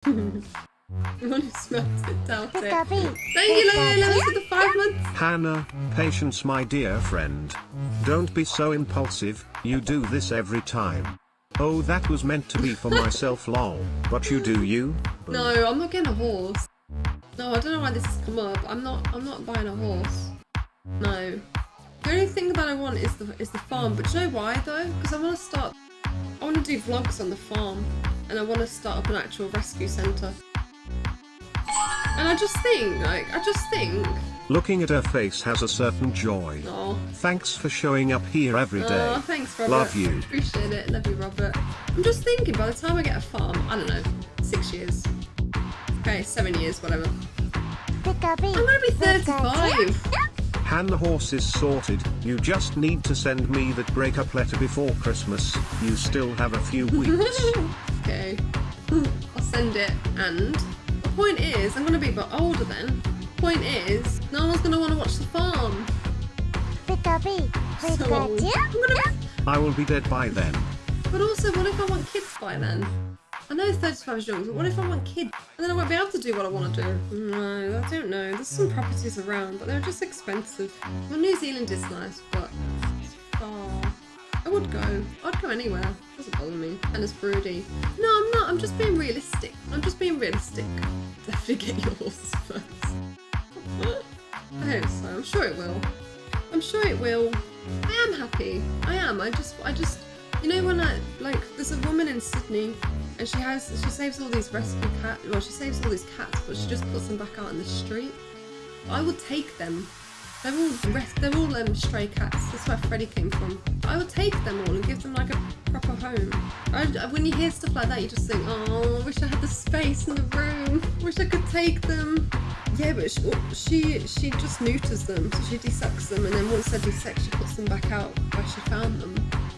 One who it, doubt it. Thank you, Lily for the five months. Hannah, patience, my dear friend. Don't be so impulsive, you do this every time. Oh, that was meant to be for myself, lol. But you do you? No, I'm not getting a horse. No, I don't know why this has come up. I'm not. I'm not buying a horse. No. The only thing that I want is the is the farm. But do you know why though? Because I want to start. I want to do vlogs on the farm, and I want to start up an actual rescue centre. And I just think, like, I just think, Looking at her face has a certain joy. oh, Thanks for showing up here every day. oh, thanks, Robert. Love you. Appreciate it. Love you, Robert. I'm just thinking, by the time I get a farm, I don't know, six years. Okay, seven years, whatever. I'm gonna be 35. Han the horse is sorted, you just need to send me that breakup letter before Christmas, you still have a few weeks. okay. I'll send it. And the point is, I'm gonna be a bit older then. Point is, no one's gonna want to watch the farm. Pika Pig. So I'm gonna. I will be dead by then. But also, what if I want kids by then? I know 35 is young, but what if I want kids? And then I won't be able to do what I want to do. No, I don't know. There's some properties around, but they're just expensive. Well, New Zealand is nice, but it's far. I would go. I'd go anywhere. Doesn't bother me. And it's broody. No, I'm not. I'm just being realistic. I'm just being realistic. Definitely get your horses first. I hope so. I'm sure it will. I'm sure it will. I am happy. I am. I just, I just, you know, when I like, there's a woman in Sydney, and she has, she saves all these rescue cats. Well, she saves all these cats, but she just puts them back out in the street. I would take them. They're all they're all um, stray cats. That's where Freddie came from. I would take them all and give them like a proper home. I, when you hear stuff like that, you just think, oh, I wish I had the space in the room. Wish I could take them. Yeah, but she, she she just neuters them, so she desucks them, and then once they're she puts them back out where she found them.